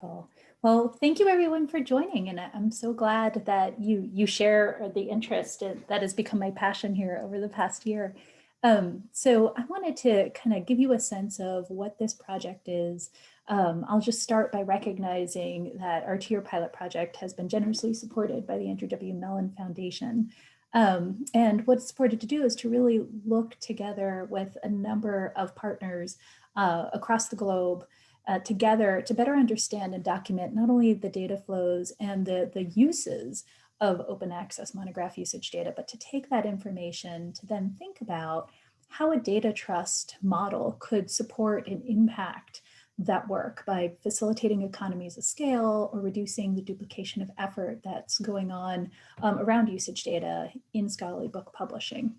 Cool. Well, thank you everyone for joining and I'm so glad that you you share the interest that has become my passion here over the past year. Um, so I wanted to kind of give you a sense of what this project is. Um, I'll just start by recognizing that our Tier Pilot project has been generously supported by the Andrew W. Mellon Foundation. Um, and what it's supported to do is to really look together with a number of partners uh, across the globe uh, together to better understand and document not only the data flows and the, the uses of open access monograph usage data, but to take that information to then think about how a data trust model could support and impact that work by facilitating economies of scale or reducing the duplication of effort that's going on um, around usage data in scholarly book publishing.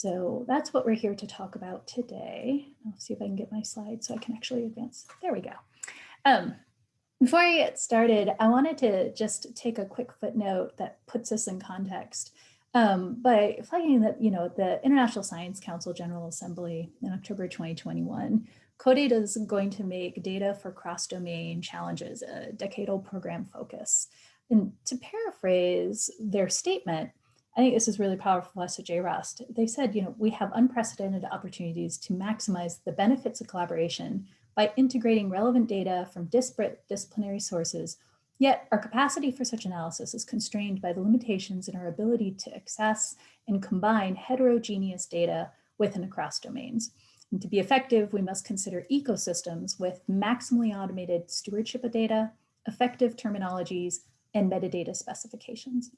So that's what we're here to talk about today. I'll see if I can get my slides so I can actually advance. There we go. Um, before I get started, I wanted to just take a quick footnote that puts us in context um, by flagging that, you know, the International Science Council General Assembly in October 2021, CODATA is going to make data for cross-domain challenges a decadal program focus. And to paraphrase their statement, I think this is really powerful us at JROST. They said, you know, we have unprecedented opportunities to maximize the benefits of collaboration by integrating relevant data from disparate disciplinary sources, yet our capacity for such analysis is constrained by the limitations in our ability to access and combine heterogeneous data within across domains. And to be effective, we must consider ecosystems with maximally automated stewardship of data, effective terminologies, and metadata specifications.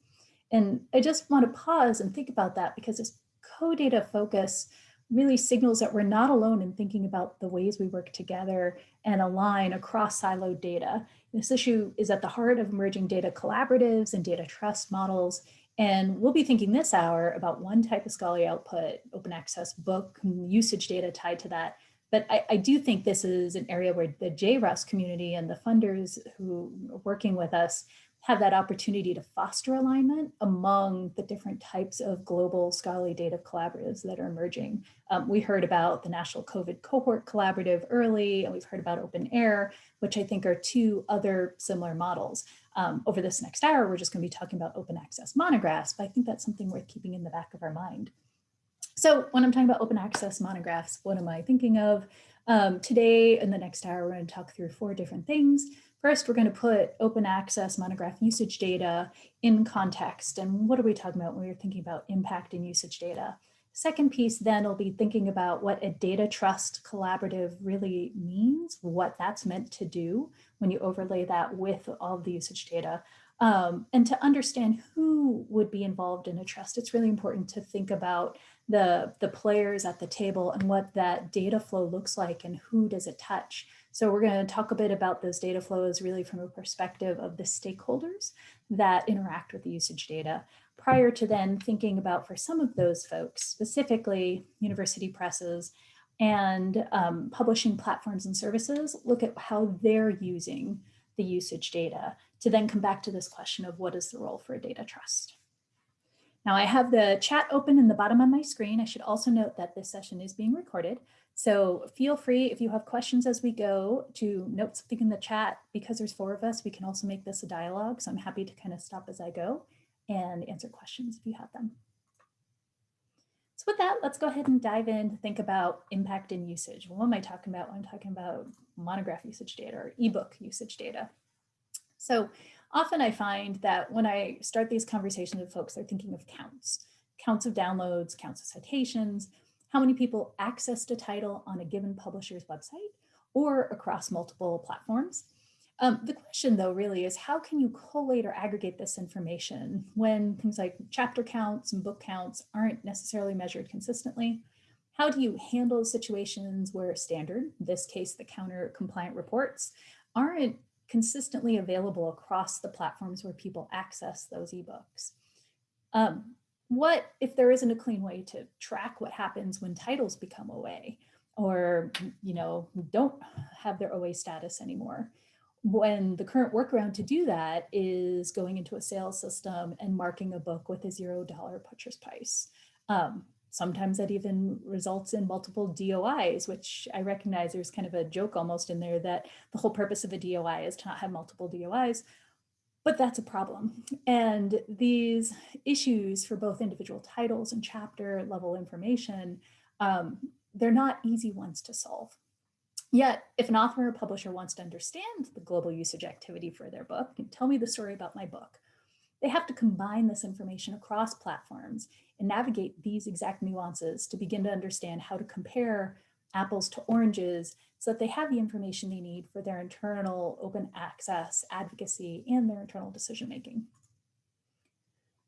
And I just want to pause and think about that because this CODATA focus really signals that we're not alone in thinking about the ways we work together and align across siloed data. This issue is at the heart of emerging data collaboratives and data trust models. And we'll be thinking this hour about one type of scholarly output, open access book, usage data tied to that. But I, I do think this is an area where the JROST community and the funders who are working with us have that opportunity to foster alignment among the different types of global scholarly data collaboratives that are emerging. Um, we heard about the National COVID Cohort Collaborative early, and we've heard about OpenAIRE, which I think are two other similar models. Um, over this next hour, we're just gonna be talking about open access monographs, but I think that's something worth keeping in the back of our mind. So when I'm talking about open access monographs, what am I thinking of? Um, today, in the next hour, we're gonna talk through four different things. First, we're going to put open access monograph usage data in context. And what are we talking about when we're thinking about impact and usage data? Second piece then will be thinking about what a data trust collaborative really means, what that's meant to do when you overlay that with all the usage data. Um, and to understand who would be involved in a trust, it's really important to think about the, the players at the table and what that data flow looks like and who does it touch. So we're going to talk a bit about those data flows really from a perspective of the stakeholders that interact with the usage data prior to then thinking about for some of those folks, specifically university presses and um, publishing platforms and services, look at how they're using the usage data to then come back to this question of what is the role for a data trust. Now I have the chat open in the bottom of my screen. I should also note that this session is being recorded. So feel free if you have questions as we go to note something in the chat because there's four of us, we can also make this a dialogue. So I'm happy to kind of stop as I go and answer questions if you have them. So with that, let's go ahead and dive in to think about impact and usage. What am I talking about I'm talking about monograph usage data or ebook usage data? So often I find that when I start these conversations with folks, they're thinking of counts, counts of downloads, counts of citations, how many people accessed a title on a given publisher's website or across multiple platforms. Um, the question though really is how can you collate or aggregate this information when things like chapter counts and book counts aren't necessarily measured consistently? How do you handle situations where standard, in this case the counter compliant reports, aren't consistently available across the platforms where people access those ebooks? Um, what if there isn't a clean way to track what happens when titles become OA or, you know, don't have their OA status anymore? When the current workaround to do that is going into a sales system and marking a book with a zero dollar purchase price. Um, Sometimes that even results in multiple DOIs, which I recognize there's kind of a joke almost in there that the whole purpose of a DOI is to not have multiple DOIs, but that's a problem. And these issues for both individual titles and chapter level information, um, they're not easy ones to solve. Yet, if an author or publisher wants to understand the global usage activity for their book, tell me the story about my book, they have to combine this information across platforms and navigate these exact nuances to begin to understand how to compare apples to oranges so that they have the information they need for their internal open access advocacy and their internal decision making.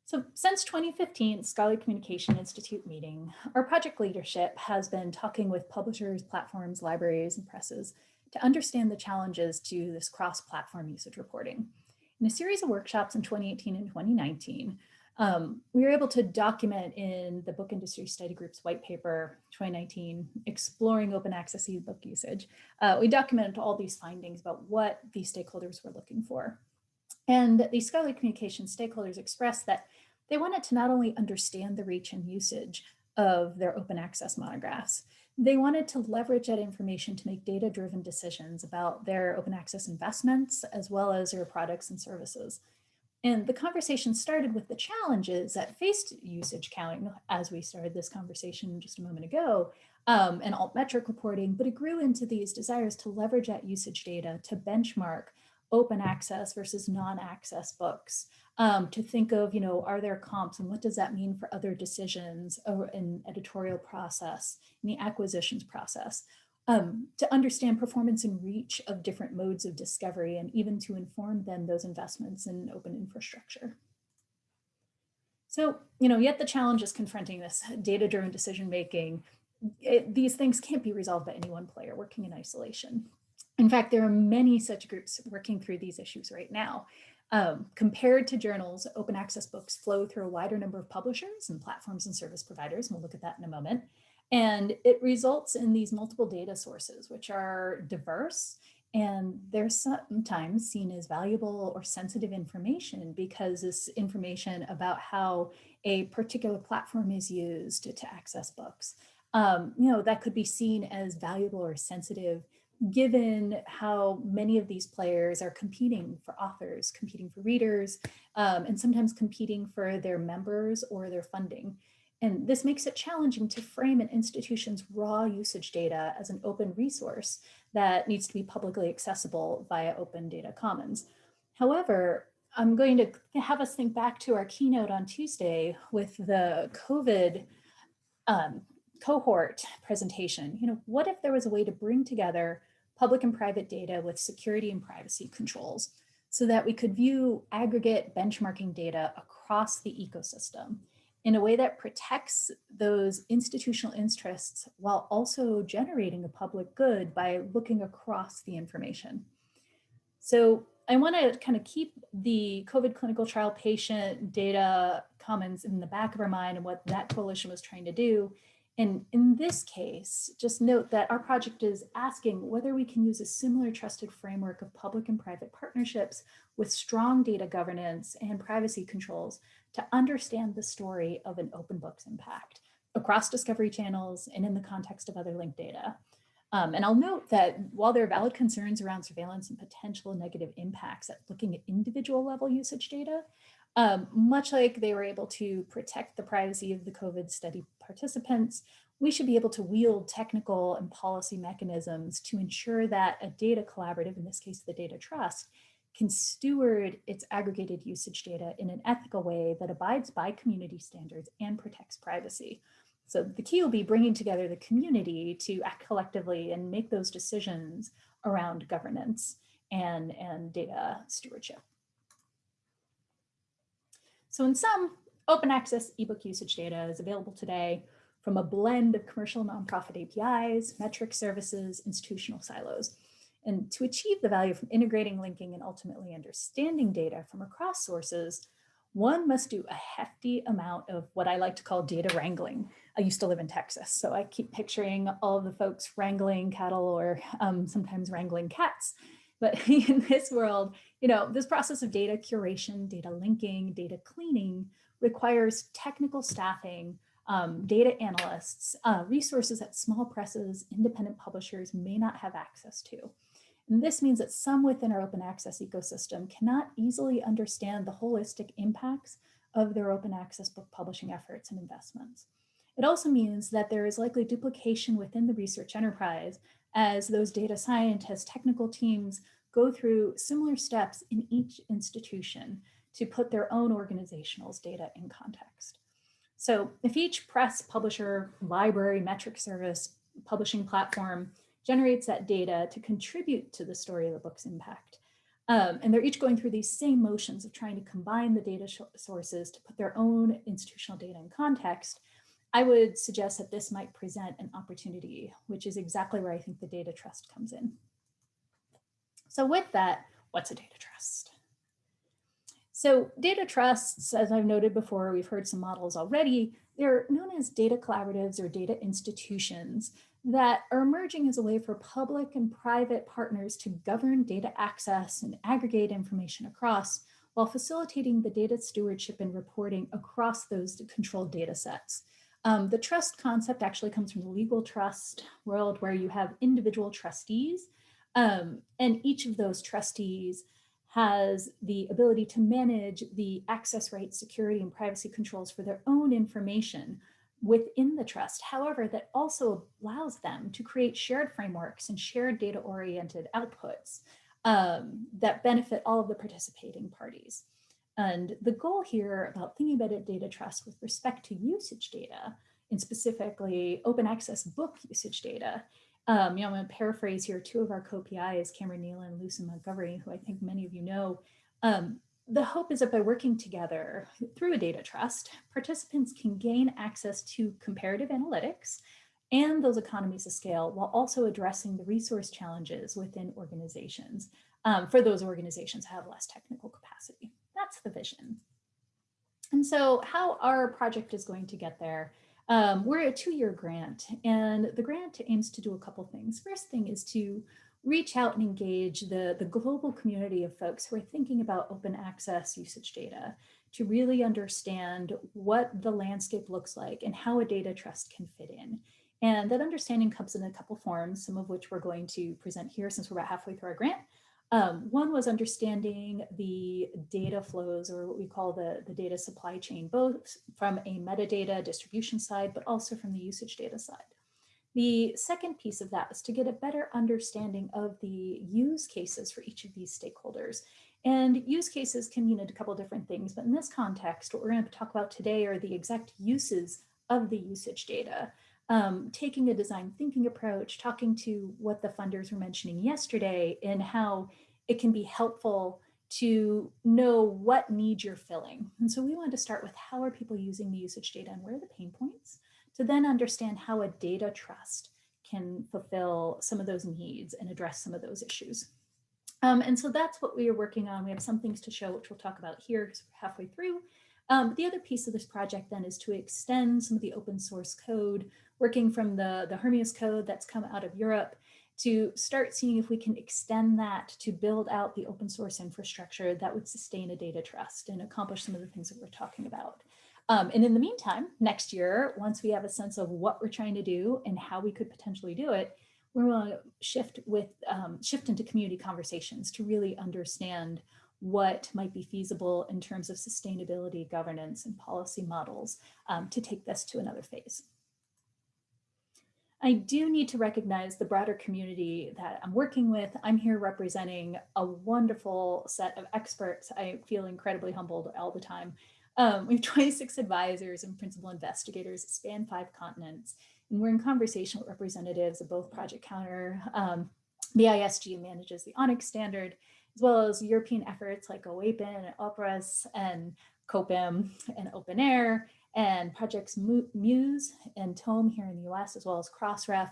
So since 2015 Scholarly Communication Institute meeting, our project leadership has been talking with publishers, platforms, libraries, and presses to understand the challenges to this cross-platform usage reporting. In a series of workshops in 2018 and 2019, um, we were able to document in the Book Industry Study Group's white paper 2019, Exploring Open Access eBook Usage. Uh, we documented all these findings about what these stakeholders were looking for. And these scholarly communication stakeholders expressed that they wanted to not only understand the reach and usage of their open access monographs, they wanted to leverage that information to make data-driven decisions about their open access investments, as well as their products and services. And the conversation started with the challenges that faced usage counting as we started this conversation just a moment ago, um, and altmetric reporting, but it grew into these desires to leverage that usage data to benchmark open access versus non-access books, um, to think of, you know, are there comps and what does that mean for other decisions in editorial process, in the acquisitions process, um, to understand performance and reach of different modes of discovery and even to inform then those investments in open infrastructure. So, you know, yet the challenge is confronting this data-driven decision-making. These things can't be resolved by any one player working in isolation. In fact, there are many such groups working through these issues right now. Um, compared to journals, open access books flow through a wider number of publishers and platforms and service providers. And we'll look at that in a moment. And it results in these multiple data sources, which are diverse and they're sometimes seen as valuable or sensitive information because this information about how a particular platform is used to, access books, um, you know, that could be seen as valuable or sensitive given how many of these players are competing for authors, competing for readers, um, and sometimes competing for their members or their funding. And this makes it challenging to frame an institution's raw usage data as an open resource that needs to be publicly accessible via open data commons. However, I'm going to have us think back to our keynote on Tuesday with the COVID um, cohort presentation. You know, what if there was a way to bring together public and private data with security and privacy controls so that we could view aggregate benchmarking data across the ecosystem in a way that protects those institutional interests while also generating a public good by looking across the information. So I want to kind of keep the COVID clinical trial patient data commons in the back of our mind and what that coalition was trying to do and in this case, just note that our project is asking whether we can use a similar trusted framework of public and private partnerships with strong data governance and privacy controls to understand the story of an open book's impact across discovery channels and in the context of other linked data. Um, and I'll note that while there are valid concerns around surveillance and potential negative impacts at looking at individual level usage data, um, much like they were able to protect the privacy of the COVID study participants, we should be able to wield technical and policy mechanisms to ensure that a data collaborative, in this case, the data trust, can steward its aggregated usage data in an ethical way that abides by community standards and protects privacy. So the key will be bringing together the community to act collectively and make those decisions around governance and, and data stewardship. So in sum, open access ebook usage data is available today from a blend of commercial nonprofit APIs, metric services, institutional silos. And to achieve the value from integrating, linking, and ultimately understanding data from across sources, one must do a hefty amount of what I like to call data wrangling. I used to live in Texas, so I keep picturing all the folks wrangling cattle or um, sometimes wrangling cats. But in this world, you know, this process of data curation, data linking, data cleaning requires technical staffing um, data analysts, uh, resources that small presses, independent publishers may not have access to. And this means that some within our open access ecosystem cannot easily understand the holistic impacts of their open access book publishing efforts and investments. It also means that there is likely duplication within the research enterprise as those data scientists, technical teams go through similar steps in each institution to put their own organizational's data in context. So if each press, publisher, library, metric service, publishing platform generates that data to contribute to the story of the book's impact, um, and they're each going through these same motions of trying to combine the data sources to put their own institutional data in context, I would suggest that this might present an opportunity, which is exactly where I think the data trust comes in. So with that, what's a data trust? So data trusts, as I've noted before, we've heard some models already, they're known as data collaboratives or data institutions that are emerging as a way for public and private partners to govern data access and aggregate information across while facilitating the data stewardship and reporting across those controlled data sets. Um, the trust concept actually comes from the legal trust world where you have individual trustees um, and each of those trustees has the ability to manage the access rights, security, and privacy controls for their own information within the trust. However, that also allows them to create shared frameworks and shared data-oriented outputs um, that benefit all of the participating parties. And the goal here about thinking about a data trust with respect to usage data, and specifically open access book usage data, um, you know, I'm going to paraphrase here two of our co-PIs, Cameron Neylon and Lucy Montgomery, who I think many of you know. Um, the hope is that by working together through a data trust, participants can gain access to comparative analytics and those economies of scale while also addressing the resource challenges within organizations um, for those organizations have less technical capacity. That's the vision. And so how our project is going to get there, um, we're a two-year grant and the grant aims to do a couple things. First thing is to reach out and engage the, the global community of folks who are thinking about open access usage data to really understand what the landscape looks like and how a data trust can fit in. And that understanding comes in a couple forms, some of which we're going to present here since we're about halfway through our grant. Um, one was understanding the data flows or what we call the, the data supply chain, both from a metadata distribution side, but also from the usage data side. The second piece of that is to get a better understanding of the use cases for each of these stakeholders. And use cases can mean a couple different things, but in this context, what we're going to talk about today are the exact uses of the usage data um, taking a design thinking approach, talking to what the funders were mentioning yesterday and how it can be helpful to know what needs you're filling. And so we wanted to start with how are people using the usage data and where are the pain points to then understand how a data trust can fulfill some of those needs and address some of those issues. Um, and so that's what we are working on. We have some things to show, which we'll talk about here because we're halfway through. Um, the other piece of this project then is to extend some of the open source code working from the, the HIRMEOS code that's come out of Europe to start seeing if we can extend that to build out the open source infrastructure that would sustain a data trust and accomplish some of the things that we're talking about. Um, and in the meantime, next year, once we have a sense of what we're trying to do and how we could potentially do it, we're going to shift with um, shift into community conversations to really understand what might be feasible in terms of sustainability, governance, and policy models um, to take this to another phase. I do need to recognize the broader community that I'm working with. I'm here representing a wonderful set of experts. I feel incredibly humbled all the time. Um, we have 26 advisors and principal investigators span five continents, and we're in conversation with representatives of both Project Counter, um, BISG manages the ONIX standard, as well as European efforts like OAPEN and OPERAS and COPIM and OpenAIRE, and projects Muse and Tome here in the US, as well as Crossref.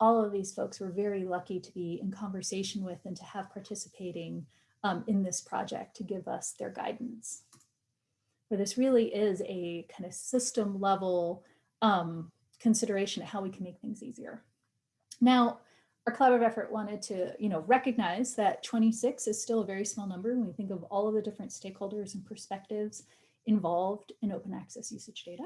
All of these folks were very lucky to be in conversation with and to have participating um, in this project to give us their guidance. For this really is a kind of system level um, consideration of how we can make things easier. Now, our collaborative effort wanted to, you know, recognize that 26 is still a very small number when we think of all of the different stakeholders and perspectives involved in open access usage data.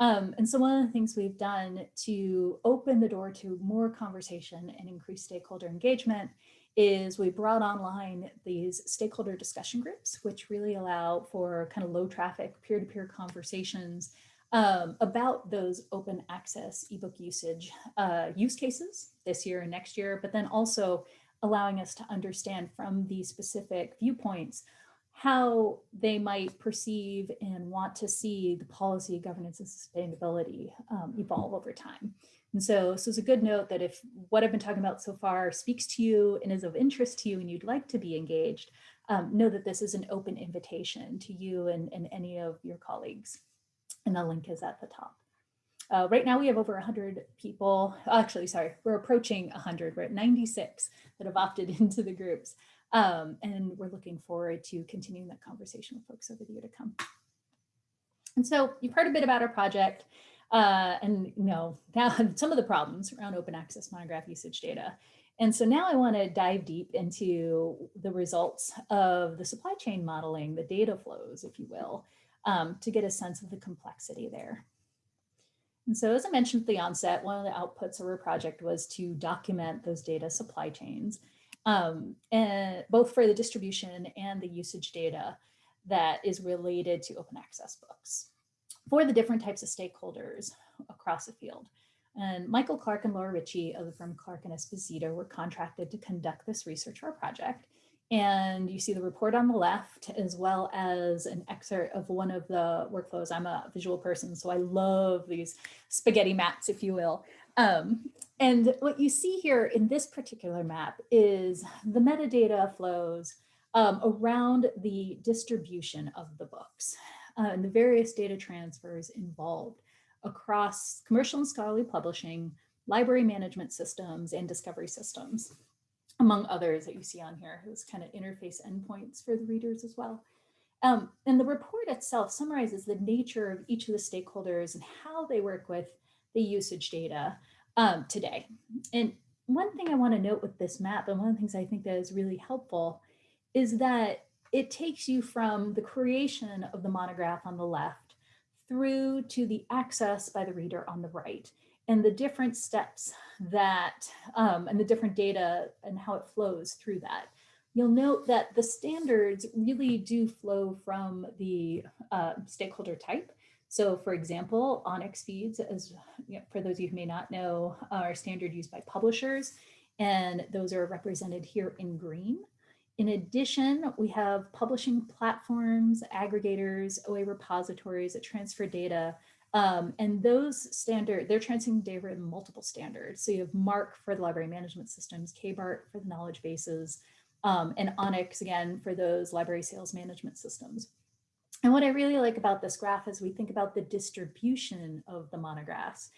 Um, and so one of the things we've done to open the door to more conversation and increase stakeholder engagement is we brought online these stakeholder discussion groups, which really allow for kind of low traffic peer-to-peer -peer conversations um, about those open access ebook usage uh, use cases this year and next year, but then also allowing us to understand from these specific viewpoints how they might perceive and want to see the policy, governance, and sustainability um, evolve over time. And so, so it's a good note that if what I've been talking about so far speaks to you and is of interest to you and you'd like to be engaged, um, know that this is an open invitation to you and, and any of your colleagues and the link is at the top. Uh, right now we have over 100 people, actually, sorry, we're approaching 100, we're at 96 that have opted into the groups. Um, and we're looking forward to continuing that conversation with folks over the year to come. And so you've heard a bit about our project uh, and you know now some of the problems around open access monograph usage data. And so now I want to dive deep into the results of the supply chain modeling, the data flows, if you will, um, to get a sense of the complexity there. And so as I mentioned at the onset, one of the outputs of our project was to document those data supply chains, um, and both for the distribution and the usage data that is related to open access books for the different types of stakeholders across the field. And Michael Clarke and Laura Ricci of the firm Clarke and Esposito were contracted to conduct this research our project. And you see the report on the left, as well as an excerpt of one of the workflows. I'm a visual person, so I love these spaghetti maps, if you will. Um, and what you see here in this particular map is the metadata flows um, around the distribution of the books uh, and the various data transfers involved across commercial and scholarly publishing, library management systems, and discovery systems among others that you see on here, those kind of interface endpoints for the readers as well. Um, and the report itself summarizes the nature of each of the stakeholders and how they work with the usage data um, today. And one thing I want to note with this map, and one of the things I think that is really helpful, is that it takes you from the creation of the monograph on the left through to the access by the reader on the right and the different steps that, um, and the different data and how it flows through that. You'll note that the standards really do flow from the uh, stakeholder type. So for example, ONIX feeds, as you know, for those of you who may not know, are standard used by publishers, and those are represented here in green. In addition, we have publishing platforms, aggregators, OA repositories that transfer data um, and those standard, they're transferring data in multiple standards. So you have MARC for the library management systems, KBART for the knowledge bases, um, and ONIX again for those library sales management systems. And what I really like about this graph as we think about the distribution of the monographs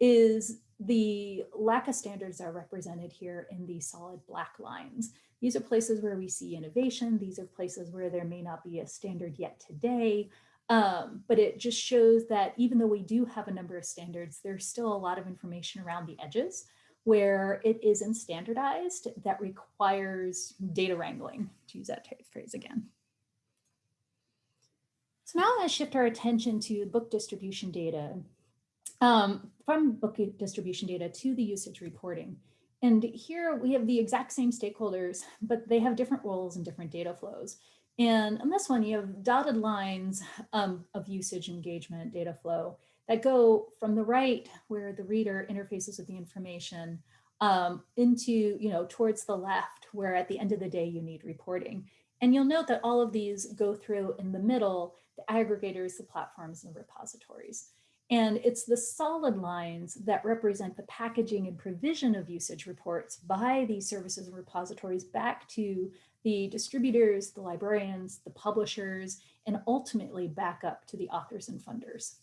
is the lack of standards are represented here in the solid black lines. These are places where we see innovation. These are places where there may not be a standard yet today, um, but it just shows that even though we do have a number of standards, there's still a lot of information around the edges where it isn't standardized that requires data wrangling, to use that phrase again. So now let's shift our attention to book distribution data. Um, from book distribution data to the usage reporting. And here we have the exact same stakeholders, but they have different roles and different data flows. And on this one, you have dotted lines um, of usage engagement data flow that go from the right where the reader interfaces with the information um, into, you know, towards the left where at the end of the day you need reporting. And you'll note that all of these go through in the middle, the aggregators, the platforms, and the repositories. And it's the solid lines that represent the packaging and provision of usage reports by these services and repositories back to the distributors, the librarians, the publishers, and ultimately back up to the authors and funders.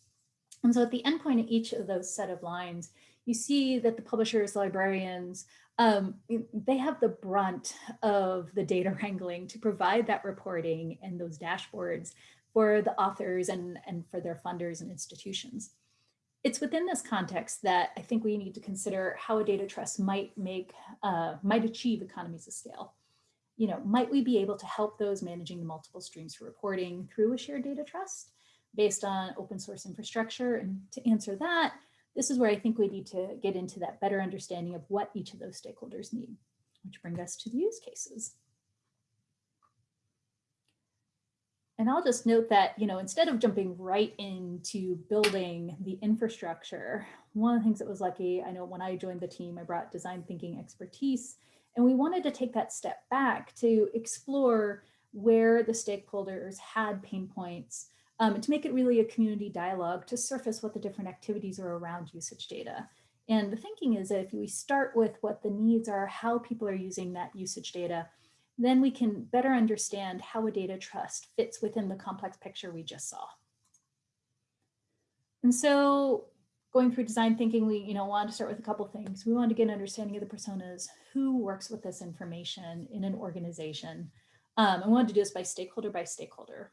And so at the endpoint of each of those set of lines, you see that the publishers, librarians, um, they have the brunt of the data wrangling to provide that reporting and those dashboards for the authors and, and for their funders and institutions. It's within this context that I think we need to consider how a data trust might make, uh, might achieve economies of scale you know, might we be able to help those managing the multiple streams for reporting through a shared data trust? based on open source infrastructure? And to answer that, this is where I think we need to get into that better understanding of what each of those stakeholders need, which bring us to the use cases. And I'll just note that, you know, instead of jumping right into building the infrastructure, one of the things that was lucky, I know when I joined the team, I brought design thinking expertise, and we wanted to take that step back to explore where the stakeholders had pain points um, to make it really a community dialogue to surface what the different activities are around usage data. And the thinking is that if we start with what the needs are, how people are using that usage data, then we can better understand how a data trust fits within the complex picture we just saw. And so going through design thinking, we you know wanted to start with a couple things. We wanted to get an understanding of the personas, who works with this information in an organization. Um, we wanted to do this by stakeholder by stakeholder.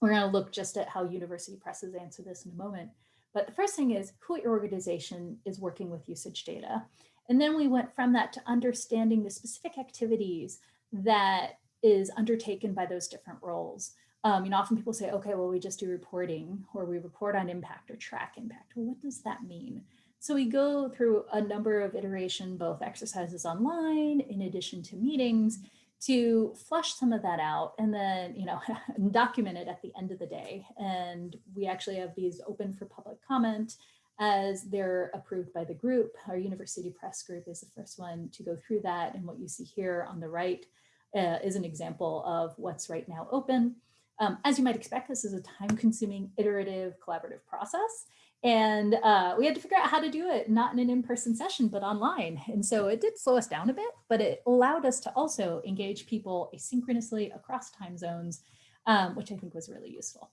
We're going to look just at how university presses answer this in a moment. But the first thing is who at your organization is working with usage data. And then we went from that to understanding the specific activities that is undertaken by those different roles. Um, you know, often people say, okay, well, we just do reporting or we report on impact or track impact. Well, what does that mean? So we go through a number of iteration, both exercises online in addition to meetings to flush some of that out and then, you know, document it at the end of the day. And we actually have these open for public comment as they're approved by the group. Our University Press group is the first one to go through that. And what you see here on the right uh, is an example of what's right now open. Um, as you might expect, this is a time consuming iterative collaborative process. And uh, we had to figure out how to do it, not in an in-person session, but online. And so it did slow us down a bit, but it allowed us to also engage people asynchronously across time zones, um, which I think was really useful.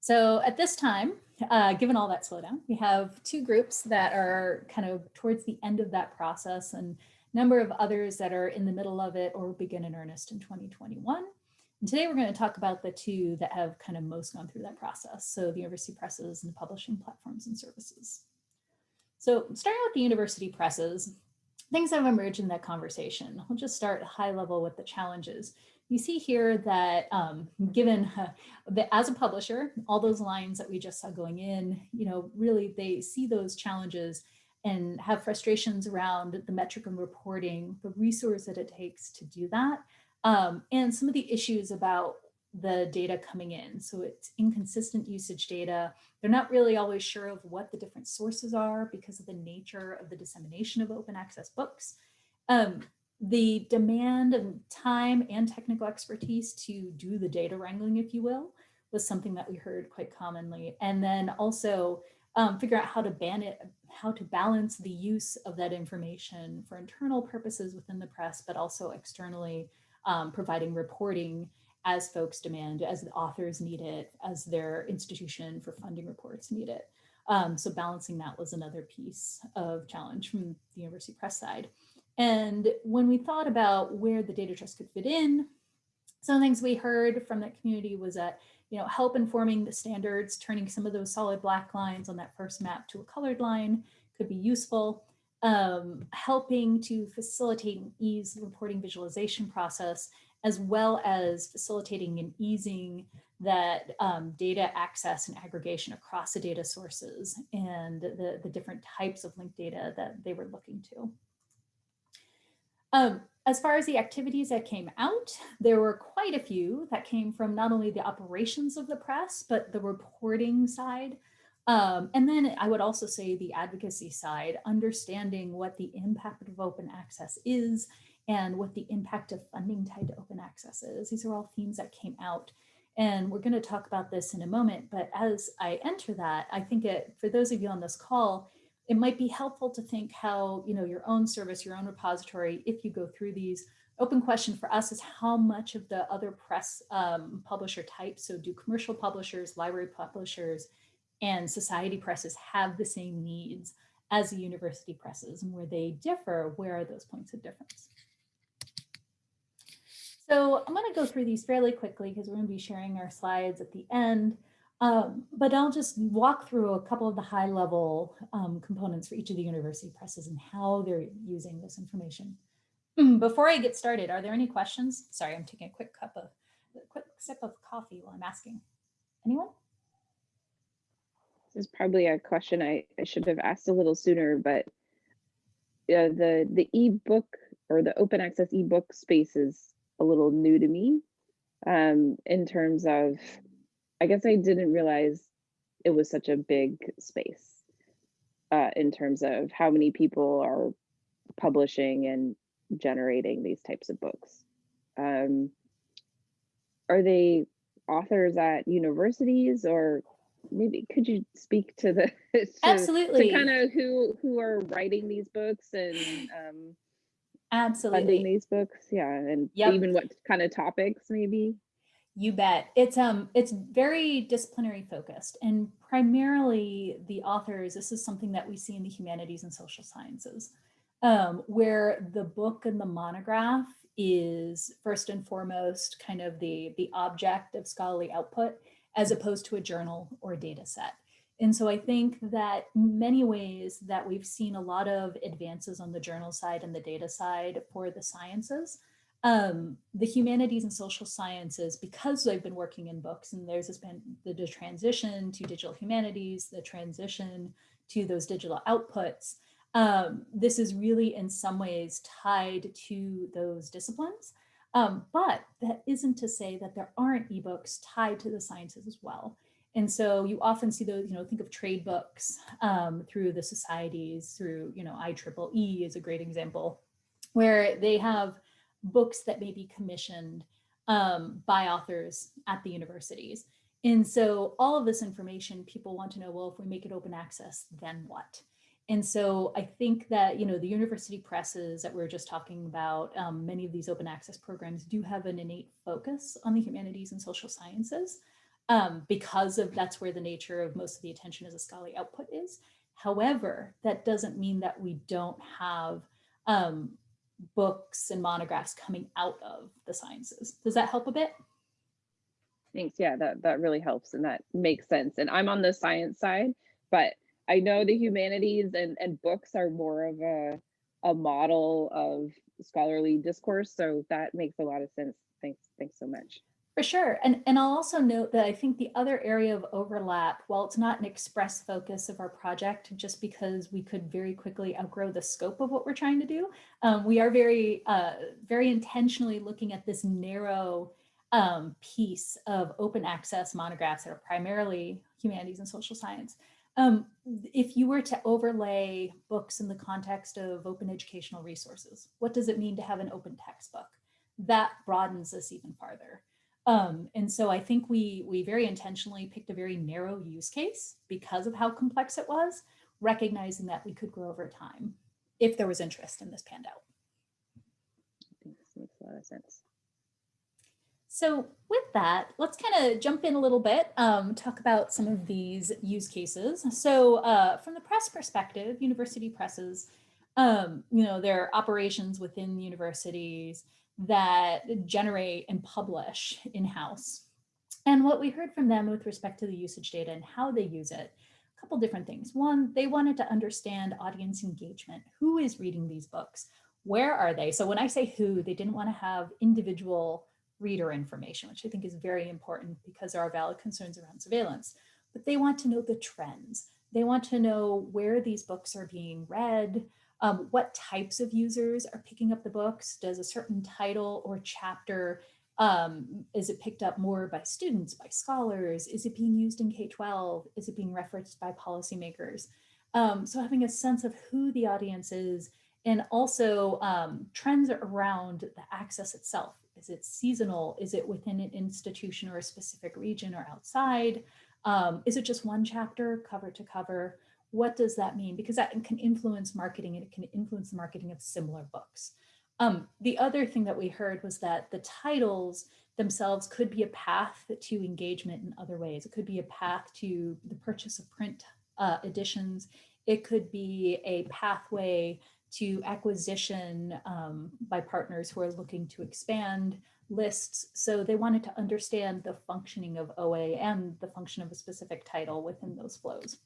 So at this time, uh, given all that slowdown, we have two groups that are kind of towards the end of that process and number of others that are in the middle of it or begin in earnest in 2021. And today we're going to talk about the two that have kind of most gone through that process. So the university presses and the publishing platforms and services. So starting with the university presses, things have emerged in that conversation. We'll just start high level with the challenges. You see here that um, given uh, as a publisher, all those lines that we just saw going in, you know, really they see those challenges and have frustrations around the metric and reporting, the resource that it takes to do that, um, and some of the issues about the data coming in. So it's inconsistent usage data. They're not really always sure of what the different sources are because of the nature of the dissemination of open access books. Um, the demand of time and technical expertise to do the data wrangling, if you will, was something that we heard quite commonly. And then also um, figure out how to ban it, how to balance the use of that information for internal purposes within the press, but also externally um, providing reporting as folks demand, as the authors need it, as their institution for funding reports need it. Um, so balancing that was another piece of challenge from the University Press side. And when we thought about where the data trust could fit in, some of the things we heard from that community was that you know, help informing the standards, turning some of those solid black lines on that first map to a colored line could be useful. Um, helping to facilitate and ease the reporting visualization process, as well as facilitating and easing that um, data access and aggregation across the data sources and the, the different types of linked data that they were looking to. Um, as far as the activities that came out, there were quite a few that came from not only the operations of the press, but the reporting side. Um, and then I would also say the advocacy side, understanding what the impact of open access is and what the impact of funding tied to open access is. These are all themes that came out. And we're going to talk about this in a moment. But as I enter that, I think it, for those of you on this call, it might be helpful to think how, you know, your own service, your own repository, if you go through these, open question for us is how much of the other press um, publisher types, so do commercial publishers, library publishers, and society presses have the same needs as the university presses and where they differ, where are those points of difference? So I'm going to go through these fairly quickly because we're going to be sharing our slides at the end. Um, but I'll just walk through a couple of the high level um, components for each of the university presses and how they're using this information. Before I get started, are there any questions? Sorry, I'm taking a quick cup of a quick sip of coffee while I'm asking. Anyone? This is probably a question I, I should have asked a little sooner, but uh, the the ebook or the open access ebook space is a little new to me um, in terms of, I guess I didn't realize it was such a big space uh, in terms of how many people are publishing and generating these types of books. Um, are they authors at universities or maybe could you speak to the to, Absolutely. to kind of who who are writing these books and um, Absolutely. funding these books yeah and Yep. even what kind of topics maybe You bet. It's um it's very disciplinary focused and primarily the authors, this is something that we see in the humanities and social sciences, um, where the book and the monograph is first and foremost kind of the, the object of scholarly output as opposed to a journal or a data set. And so I think that many ways that we've seen a lot of advances on the journal side and the data side for the sciences, um, the humanities and social sciences, because I've been working in books and there's been the, the transition to digital humanities, the transition to those digital outputs, um, this is really in some ways tied to those disciplines. Um, but that isn't to say that there aren't ebooks tied to the sciences as well. And so you often see those, you know, think of trade books um, through the societies, through, you know, IEEE is a great example, where they have books that may be commissioned um, by authors at the universities. And so all of this information, people want to know, well, if we make it open access, then what? And so I think that, you know, the university presses that we are just talking about, um, many of these open access programs do have an innate focus on the humanities and social sciences um, because of that's where the nature of most of the attention as a scholarly output is. However, that doesn't mean that we don't have um, books and monographs coming out of the sciences. Does that help a bit? thanks yeah that that really helps and that makes sense and i'm on the science side but I know the humanities and, and books are more of a, a model of scholarly discourse. So that makes a lot of sense. Thanks. Thanks so much. For sure. And, and I'll also note that I think the other area of overlap, while it's not an express focus of our project, just because we could very quickly outgrow the scope of what we're trying to do, um, we are very, uh, very intentionally looking at this narrow um, piece of open access monographs that are primarily humanities and social science. Um, if you were to overlay books in the context of open educational resources, what does it mean to have an open textbook? That broadens this even farther. Um, and so I think we, we very intentionally picked a very narrow use case because of how complex it was, recognizing that we could grow over time if there was interest in this panned out. Thanks. Makes a lot of sense. So with that, let's kind of jump in a little bit, um, talk about some of these use cases. So uh, from the press perspective, university presses, um, you know, there are operations within universities that generate and publish in-house. And what we heard from them with respect to the usage data and how they use it, a couple different things. One, they wanted to understand audience engagement. Who is reading these books? Where are they? So when I say who, they didn't want to have individual reader information, which I think is very important because there are valid concerns around surveillance. But they want to know the trends. They want to know where these books are being read, um, what types of users are picking up the books. Does a certain title or chapter, um, is it picked up more by students, by scholars? Is it being used in K-12? Is it being referenced by policymakers? Um, so having a sense of who the audience is and also um, trends around the access itself. Is it seasonal? Is it within an institution or a specific region or outside? Um, is it just one chapter, cover to cover? What does that mean? Because that can influence marketing and it can influence the marketing of similar books. Um, the other thing that we heard was that the titles themselves could be a path to engagement in other ways. It could be a path to the purchase of print uh, editions. It could be a pathway to acquisition um, by partners who are looking to expand lists. So they wanted to understand the functioning of OA and the function of a specific title within those flows.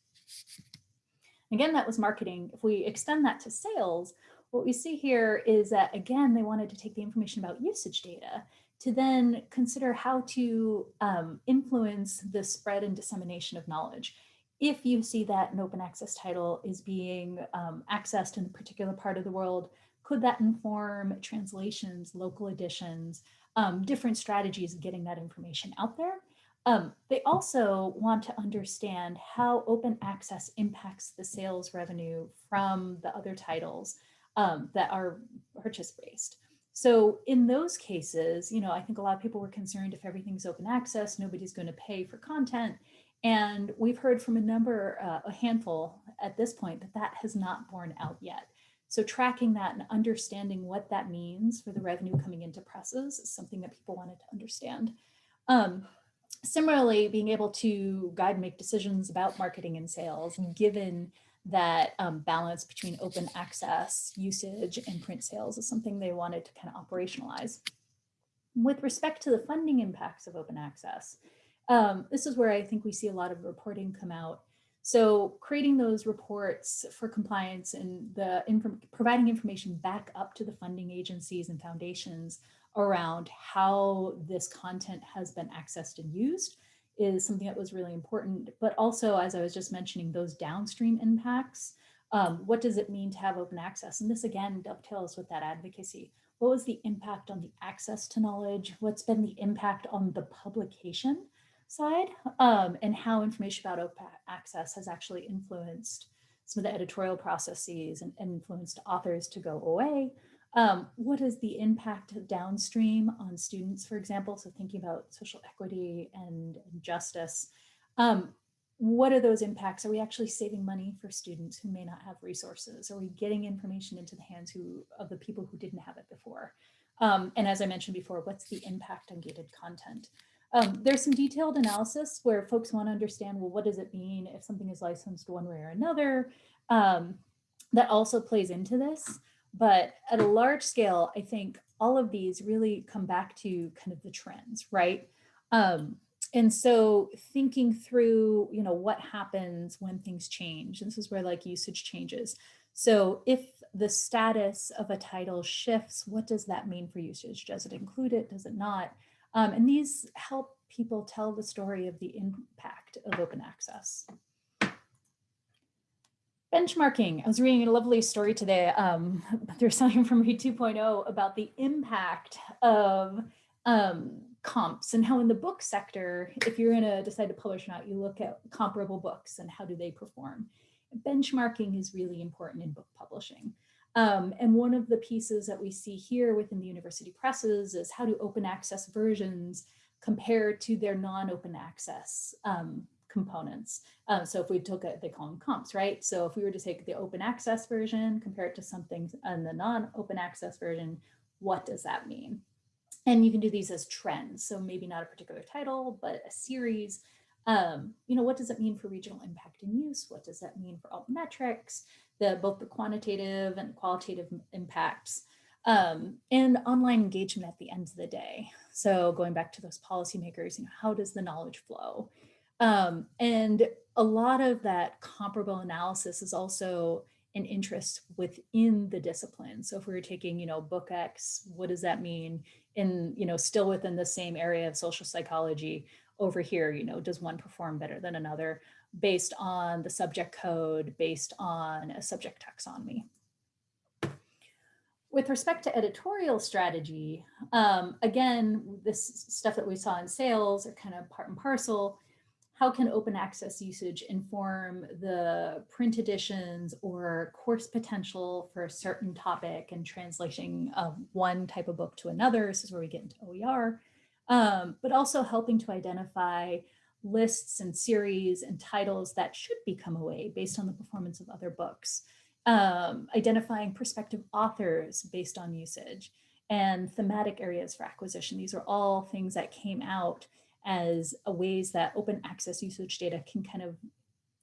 Again, that was marketing. If we extend that to sales, what we see here is that, again, they wanted to take the information about usage data to then consider how to um, influence the spread and dissemination of knowledge. If you see that an open access title is being um, accessed in a particular part of the world, could that inform translations, local editions, um, different strategies of getting that information out there? Um, they also want to understand how open access impacts the sales revenue from the other titles um, that are purchase-based. So in those cases, you know, I think a lot of people were concerned if everything's open access, nobody's going to pay for content. And we've heard from a number, uh, a handful at this point, that that has not borne out yet. So tracking that and understanding what that means for the revenue coming into presses is something that people wanted to understand. Um, similarly, being able to guide and make decisions about marketing and sales, given that um, balance between open access usage and print sales is something they wanted to kind of operationalize. With respect to the funding impacts of open access, um, this is where I think we see a lot of reporting come out. So creating those reports for compliance and the inf providing information back up to the funding agencies and foundations around how this content has been accessed and used is something that was really important, but also, as I was just mentioning, those downstream impacts. Um, what does it mean to have open access? And this again dovetails with that advocacy. What was the impact on the access to knowledge? What's been the impact on the publication side? Um, and how information about open access has actually influenced some of the editorial processes and, influenced authors to go away um, what is the impact downstream on students, for example? So thinking about social equity and, and justice. Um, what are those impacts? Are we actually saving money for students who may not have resources? Are we getting information into the hands who, of the people who didn't have it before? Um, and as I mentioned before, what's the impact on gated content? Um, there's some detailed analysis where folks want to understand, well, what does it mean if something is licensed one way or another? Um, that also plays into this. But at a large scale, I think all of these really come back to kind of the trends, right? Um, and so thinking through, you know, what happens when things change, this is where like usage changes. So if the status of a title shifts, what does that mean for usage? Does it include it? Does it not? Um, and these help people tell the story of the impact of open access. Benchmarking. I was reading a lovely story today. Um, there's something from Read 2.0 about the impact of um, comps and how in the book sector, if you're going to decide to publish or not, you look at comparable books and how do they perform. Benchmarking is really important in book publishing. Um, and one of the pieces that we see here within the university presses is how do open access versions compare to their non-open access um, components. Um, so if we took it, they call them comps, right? So if we were to take the open access version, compare it to something in the non-open access version, what does that mean? And you can do these as trends. So maybe not a particular title, but a series. Um, you know, what does it mean for regional impact and use? What does that mean for alt metrics, the, both the quantitative and qualitative impacts? Um, and online engagement at the end of the day. So going back to those policymakers, you know, how does the knowledge flow? Um, and a lot of that comparable analysis is also an interest within the discipline. So if we were taking, you know, book X, what does that mean in, you know, still within the same area of social psychology over here, you know, does one perform better than another based on the subject code, based on a subject taxonomy. With respect to editorial strategy, um, again, this stuff that we saw in sales are kind of part and parcel how can open access usage inform the print editions or course potential for a certain topic and translating of one type of book to another? This is where we get into OER, um, but also helping to identify lists and series and titles that should become OA based on the performance of other books, um, identifying prospective authors based on usage and thematic areas for acquisition. These are all things that came out as a ways that open access usage data can kind of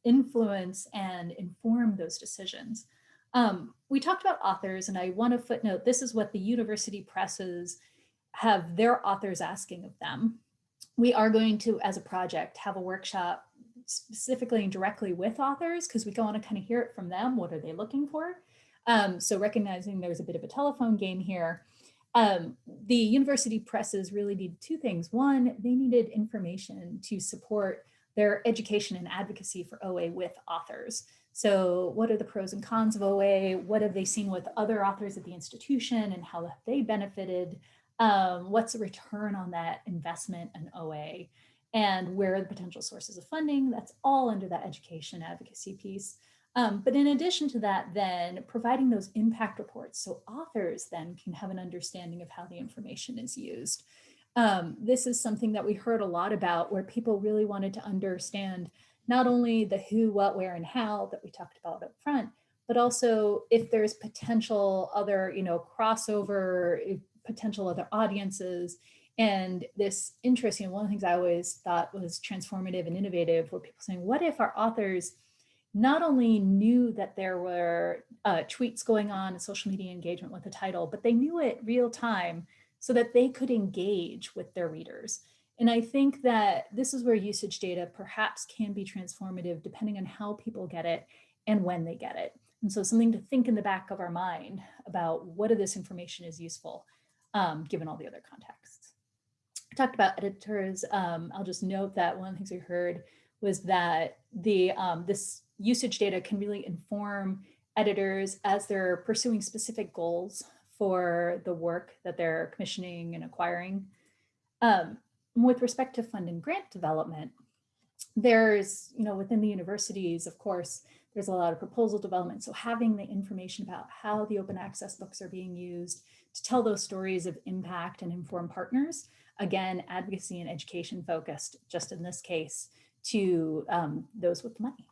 influence and inform those decisions. Um, we talked about authors and I want to footnote, this is what the university presses have their authors asking of them. We are going to, as a project, have a workshop specifically and directly with authors because we want to kind of hear it from them. What are they looking for? Um, so recognizing there's a bit of a telephone game here, Um, the university presses really need two things. One, they needed information to support their education and advocacy for OA with authors. So what are the pros and cons of OA? What have they seen with other authors at the institution and how have they benefited? Um, what's the return on that investment in OA? And where are the potential sources of funding? That's all under that education advocacy piece. Um, but in addition to that, then providing those impact reports so authors then can have an understanding of how the information is used. Um, this is something that we heard a lot about where people really wanted to understand not only the who, what, where, and how that we talked about up front, but also if there's potential other, you know, crossover, potential other audiences, and this interest, you know, one of the things I always thought was transformative and innovative were people saying, what if our authors not only knew that there were uh, tweets going on and social media engagement with the title, but they knew it real time so that they could engage with their readers. And I think that this is where usage data perhaps can be transformative depending on how people get it and when they get it. And so something to think in the back of our mind about what of this information is useful um, given all the other contexts. I talked about editors. Um, I'll just note that one of the things we heard was that the um, this usage data can really inform editors as they're pursuing specific goals for the work that they're commissioning and acquiring. Um, with respect to fund and grant development, there's, you know, within the universities, of course, there's a lot of proposal development. So having the information about how the open access books are being used to tell those stories of impact and inform partners, again, advocacy and education focused, just in this case, to um, those with money.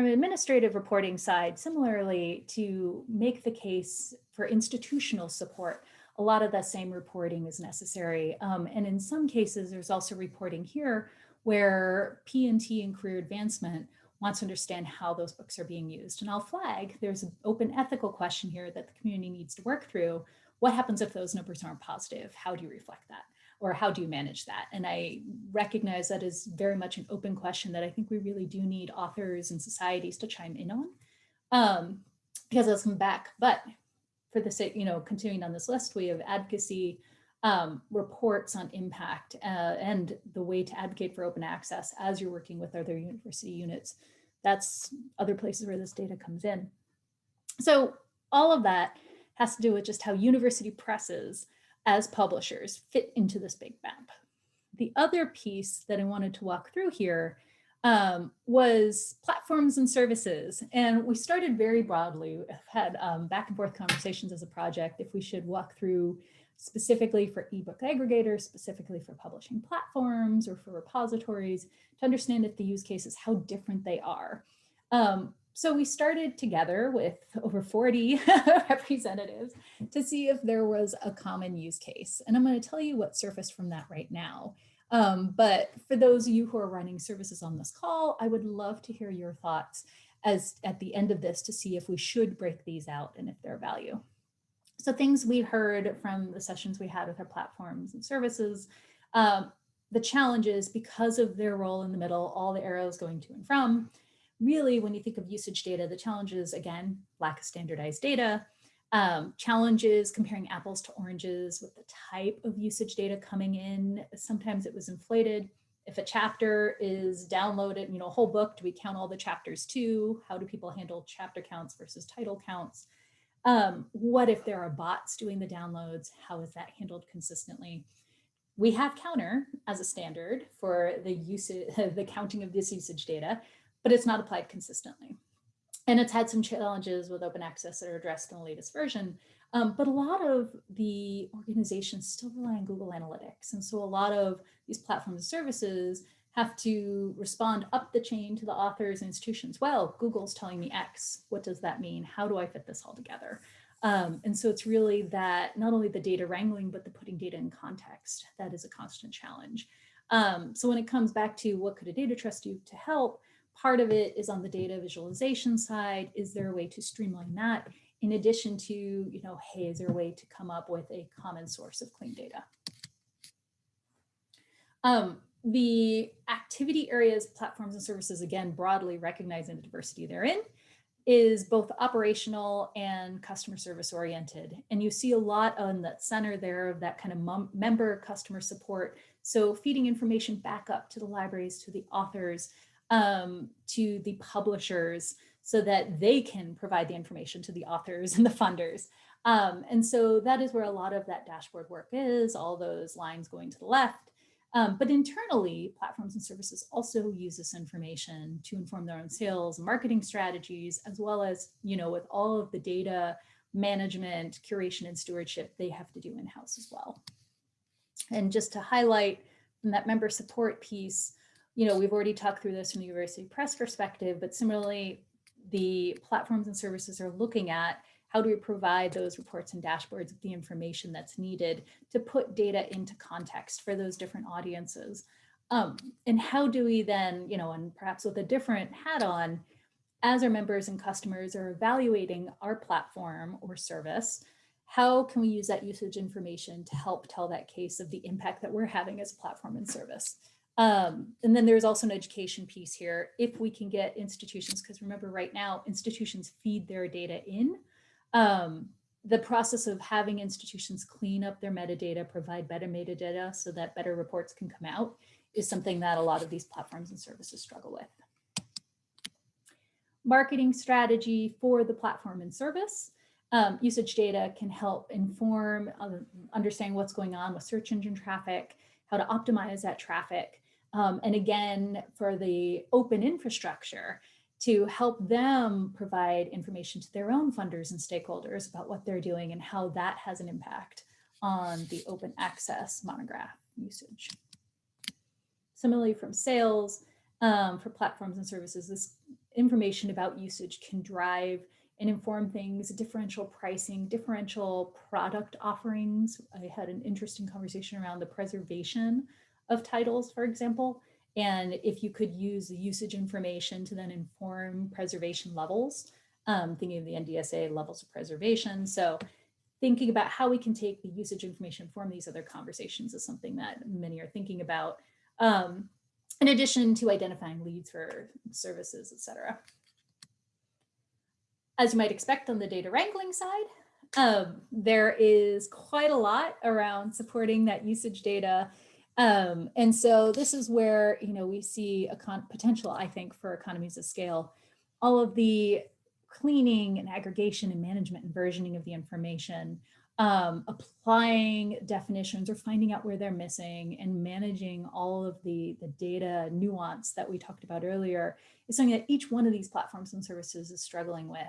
From an administrative reporting side, similarly, to make the case for institutional support, a lot of that same reporting is necessary. Um, and in some cases, there's also reporting here where P&T and career advancement wants to understand how those books are being used. And I'll flag, there's an open ethical question here that the community needs to work through. What happens if those numbers aren't positive? How do you reflect that? Or how do you manage that? And I recognize that is very much an open question that I think we really do need authors and societies to chime in on um, because I'll come back. But for the sake, you know, continuing on this list, we have advocacy um, reports on impact uh, and the way to advocate for open access as you're working with other university units. That's other places where this data comes in. So all of that has to do with just how university presses as publishers fit into this big map. The other piece that I wanted to walk through here um, was platforms and services. And we started very broadly, had um, back and forth conversations as a project if we should walk through specifically for ebook aggregators, specifically for publishing platforms or for repositories to understand if the use cases, how different they are. Um, so we started together with over 40 representatives to see if there was a common use case. And I'm going to tell you what surfaced from that right now. Um, but for those of you who are running services on this call, I would love to hear your thoughts as at the end of this to see if we should break these out and if they're value. So things we heard from the sessions we had with our platforms and services, um, the challenges because of their role in the middle, all the arrows going to and from, really, when you think of usage data, the challenges, again, lack of standardized data, um, challenges comparing apples to oranges with the type of usage data coming in. Sometimes it was inflated. If a chapter is downloaded, you know, a whole book, do we count all the chapters too? How do people handle chapter counts versus title counts? Um, what if there are bots doing the downloads? How is that handled consistently? We have Counter as a standard for the usage, the counting of this usage data but it's not applied consistently. And it's had some challenges with open access that are addressed in the latest version. Um, but a lot of the organizations still rely on Google Analytics. And so a lot of these platforms and services have to respond up the chain to the authors and institutions. Well, Google's telling me X. What does that mean? How do I fit this all together? Um, and so it's really that not only the data wrangling, but the putting data in context. That is a constant challenge. Um, so when it comes back to what could a data trust do to help, Part of it is on the data visualization side. Is there a way to streamline that? In addition to, you know, hey, is there a way to come up with a common source of clean data? Um, the activity areas, platforms and services, again, broadly recognizing the diversity therein. is both operational and customer service oriented. And you see a lot on that center there of that kind of member customer support. So feeding information back up to the libraries, to the authors, um, to the publishers, so that they can provide the information to the authors and the funders. Um, and so that is where a lot of that dashboard work is, all those lines going to the left. Um, but internally, platforms and services also use this information to inform their own sales marketing strategies, as well as, you know, with all of the data management, curation, and stewardship they have to do in-house as well. And just to highlight from that member support piece, you know, we've already talked through this from the University Press perspective, but similarly, the platforms and services are looking at how do we provide those reports and dashboards with the information that's needed to put data into context for those different audiences? Um, and how do we then, you know, and perhaps with a different hat on, as our members and customers are evaluating our platform or service, how can we use that usage information to help tell that case of the impact that we're having as a platform and service? Um, and then there's also an education piece here. If we can get institutions, because remember right now, institutions feed their data in, um, the process of having institutions clean up their metadata, provide better metadata so that better reports can come out is something that a lot of these platforms and services struggle with. Marketing strategy for the platform and service. Um, usage data can help inform, uh, understanding what's going on with search engine traffic, how to optimize that traffic. Um, and again, for the open infrastructure, to help them provide information to their own funders and stakeholders about what they're doing and how that has an impact on the open access monograph usage. Similarly from sales, um, for platforms and services, this information about usage can drive and inform things, differential pricing, differential product offerings. I had an interesting conversation around the preservation of titles, for example, and if you could use the usage information to then inform preservation levels, um, thinking of the NDSA levels of preservation. So thinking about how we can take the usage information from these other conversations is something that many are thinking about. Um, in addition to identifying leads for services, et cetera. As you might expect on the data wrangling side, um, there is quite a lot around supporting that usage data um, and so this is where, you know, we see a potential, I think, for economies of scale. All of the cleaning and aggregation and management and versioning of the information, um, applying definitions or finding out where they're missing and managing all of the, the data nuance that we talked about earlier is something that each one of these platforms and services is struggling with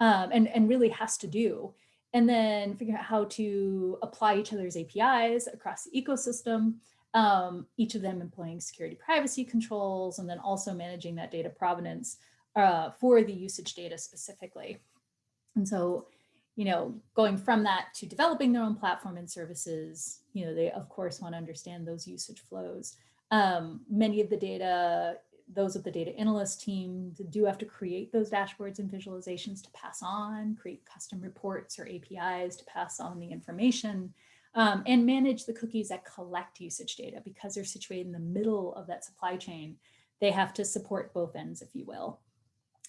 um, and, and really has to do. And then figure out how to apply each other's APIs across the ecosystem um, each of them employing security privacy controls, and then also managing that data provenance uh, for the usage data specifically. And so, you know, going from that to developing their own platform and services, you know, they of course want to understand those usage flows. Um, many of the data, those of the data analyst team do have to create those dashboards and visualizations to pass on, create custom reports or APIs to pass on the information um, and manage the cookies that collect usage data because they're situated in the middle of that supply chain. They have to support both ends, if you will.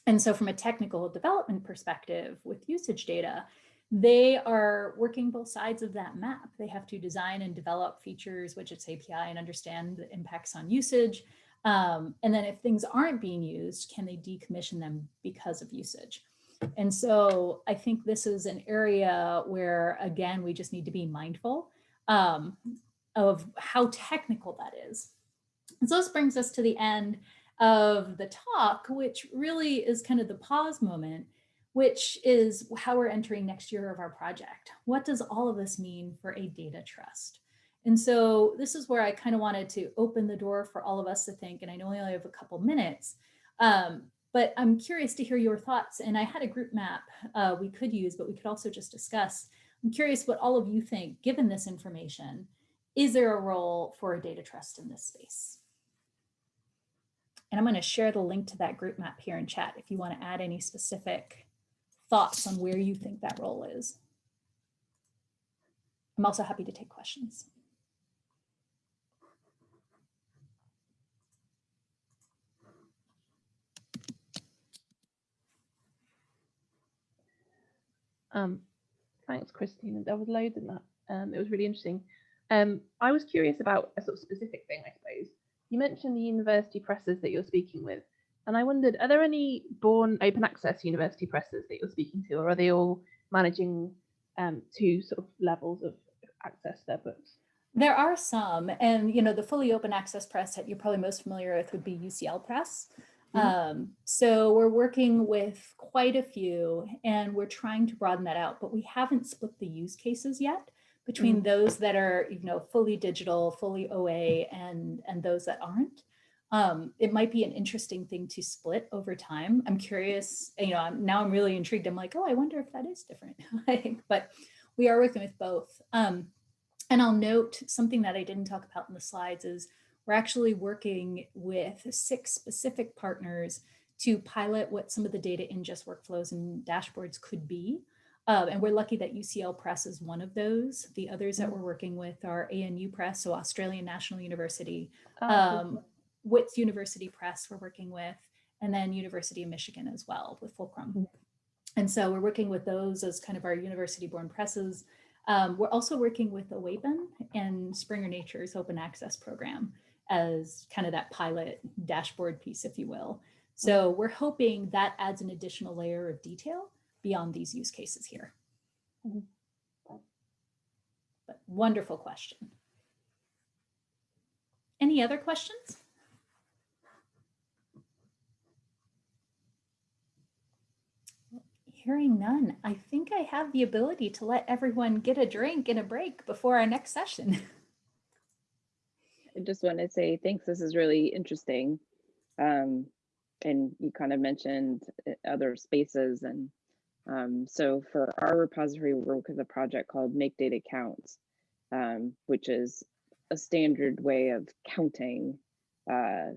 And so from a technical development perspective with usage data, they are working both sides of that map. They have to design and develop features, widgets, API, and understand the impacts on usage. Um, and then if things aren't being used, can they decommission them because of usage? And so I think this is an area where, again, we just need to be mindful um, of how technical that is. And so this brings us to the end of the talk, which really is kind of the pause moment, which is how we're entering next year of our project. What does all of this mean for a data trust? And so this is where I kind of wanted to open the door for all of us to think, and I know we only have a couple minutes, um, but I'm curious to hear your thoughts. And I had a group map uh, we could use, but we could also just discuss. I'm curious what all of you think, given this information, is there a role for a data trust in this space? And I'm going to share the link to that group map here in chat if you want to add any specific thoughts on where you think that role is. I'm also happy to take questions. Um, thanks, Christine. There was loads in that. Um, it was really interesting. Um, I was curious about a sort of specific thing, I suppose. You mentioned the university presses that you're speaking with, and I wondered, are there any born open access university presses that you're speaking to, or are they all managing um, two sort of levels of access to their books? There are some, and you know, the fully open access press that you're probably most familiar with would be UCL Press. Mhm. Um, so we're working with quite a few and we're trying to broaden that out, but we haven't split the use cases yet between those that are, you know, fully digital, fully OA and, and those that aren't. Um, it might be an interesting thing to split over time. I'm curious, you know, I'm, now I'm really intrigued. I'm like, oh, I wonder if that is different. But we are working with both. Um, and I'll note something that I didn't talk about in the slides is we're actually working with six specific partners to pilot what some of the data ingest workflows and dashboards could be. Um, and we're lucky that UCL Press is one of those. The others that we're working with are ANU Press, so Australian National University, Oh, um, Wits University Press we're working with, and then University of Michigan as well with Fulcrum. Mhm. And so we're working with those as kind of our university-born presses. Um, we're also working with OAPEN and Springer Nature's open access program as kind of that pilot dashboard piece, if you will. So we're hoping that adds an additional layer of detail beyond these use cases here. Mhm. But wonderful question. Any other questions? Hearing none, I think I have the ability to let everyone get a drink and a break before our next session. I just want to say thanks. This is really interesting. Um, and you kind of mentioned uh, other spaces. And um, so for our repository, we work with a project called Make Data Count, um, which is a standard way of counting. Uh,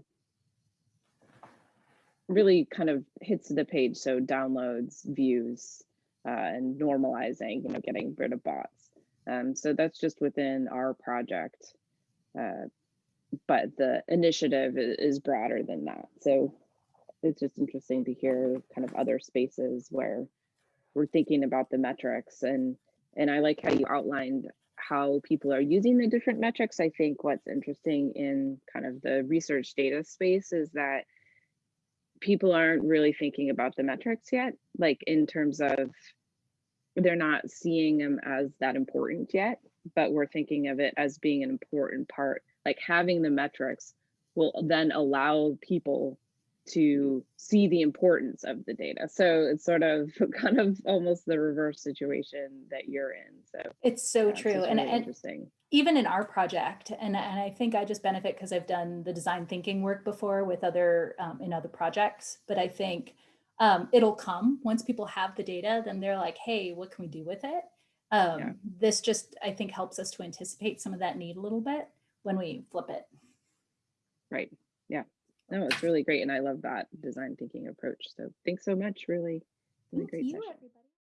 really kind of hits the page. So downloads, views, uh, and normalizing, you know, getting rid of bots. Um, so that's just within our project. Uh, but the initiative is broader than that. So it's just interesting to hear kind of other spaces where we're thinking about the metrics and and I like how you outlined how people are using the different metrics. I think what's interesting in kind of the research data space is that people aren't really thinking about the metrics yet, like in terms of they're not seeing them as that important yet, but we're thinking of it as being an important part like having the metrics will then allow people to see the importance of the data. So it's sort of kind of almost the reverse situation that you're in. So It's so yeah, true. And, really and interesting. even in our project, and, and I think I just benefit because I've done the design thinking work before with other, um, in other projects, but I think um, it'll come once people have the data, then they're like, hey, what can we do with it? Um, Yeah. This just, I think, helps us to anticipate some of that need a little bit when we flip it. Right. Yeah. No, it's really great. And I love that design thinking approach. So thanks so much. Really, really Thank great you, session. everybody.